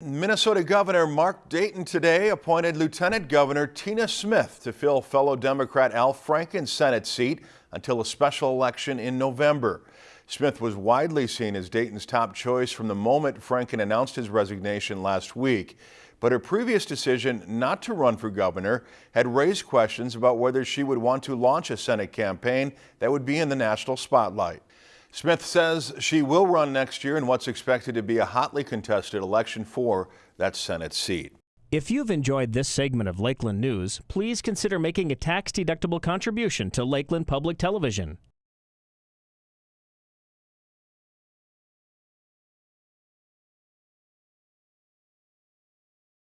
Minnesota Governor Mark Dayton today appointed Lieutenant Governor Tina Smith to fill fellow Democrat Al Franken's Senate seat until a special election in November. Smith was widely seen as Dayton's top choice from the moment Franken announced his resignation last week. But her previous decision not to run for governor had raised questions about whether she would want to launch a Senate campaign that would be in the national spotlight. Smith says she will run next year in what's expected to be a hotly contested election for that Senate seat. If you've enjoyed this segment of Lakeland News, please consider making a tax-deductible contribution to Lakeland Public Television.